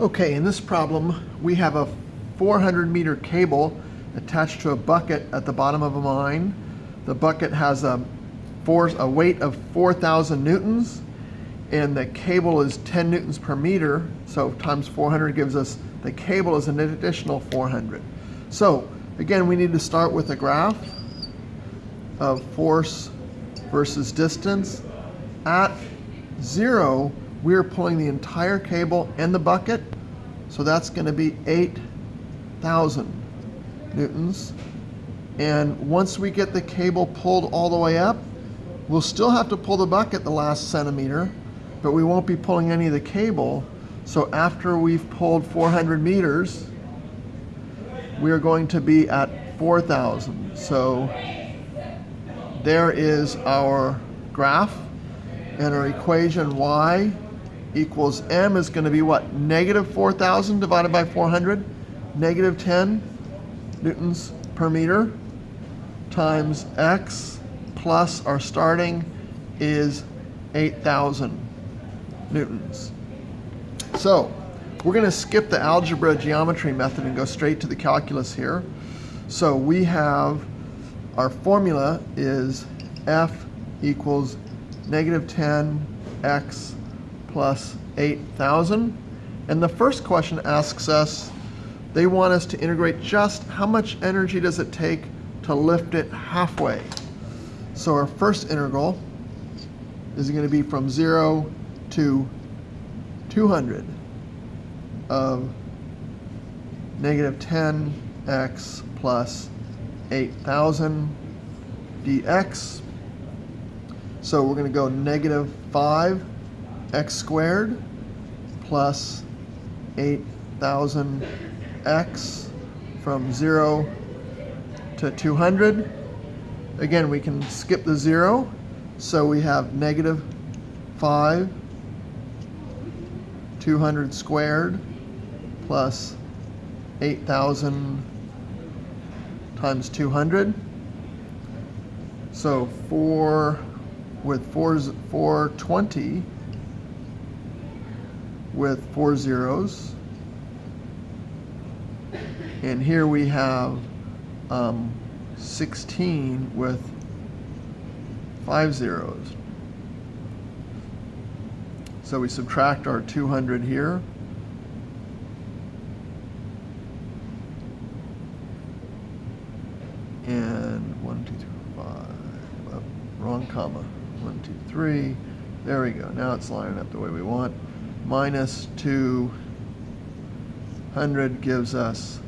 Okay, in this problem, we have a 400 meter cable attached to a bucket at the bottom of a mine. The bucket has a, force, a weight of 4,000 newtons, and the cable is 10 newtons per meter, so times 400 gives us, the cable is an additional 400. So, again, we need to start with a graph of force versus distance. At zero, we're pulling the entire cable and the bucket, so that's going to be 8,000 newtons. And once we get the cable pulled all the way up, we'll still have to pull the bucket the last centimeter, but we won't be pulling any of the cable. So after we've pulled 400 meters, we are going to be at 4,000. So there is our graph and our equation y equals m is going to be what? Negative 4,000 divided by 400, negative 10 newtons per meter times x plus our starting is 8,000 newtons. So we're going to skip the algebra geometry method and go straight to the calculus here. So we have our formula is F equals negative 10 x plus 8,000. And the first question asks us, they want us to integrate just how much energy does it take to lift it halfway. So our first integral is going to be from 0 to 200 of negative 10x plus 8,000 dx. So we're going to go negative 5 x squared plus 8,000x from 0 to 200. Again, we can skip the 0, so we have negative 5 200 squared plus 8,000 times 200. So 4 with 4, 420 with four zeros. And here we have um, 16 with five zeros. So we subtract our 200 here. And one, two, three, five, oh, wrong comma. One, two, three. There we go. Now it's lining up the way we want minus 200 gives us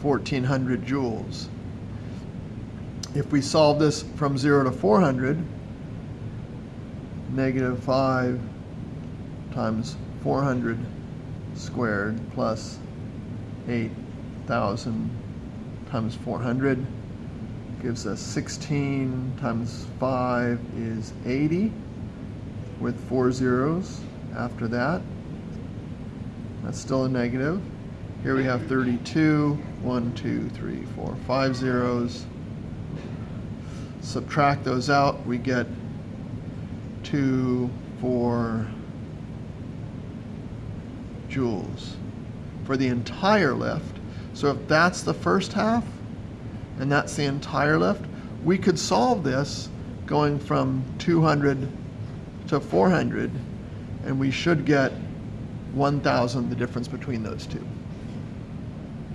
Fourteen hundred joules. If we solve this from zero to four hundred, negative five times four hundred squared plus eight thousand times four hundred gives us 16 times 5 is 80 with four zeros after that. That's still a negative. Here we have 32, 1, 2, 3, 4, 5 zeros. Subtract those out, we get 2, 4 joules for the entire lift. So if that's the first half, and that's the entire lift, we could solve this going from 200 to 400, and we should get 1,000, the difference between those two.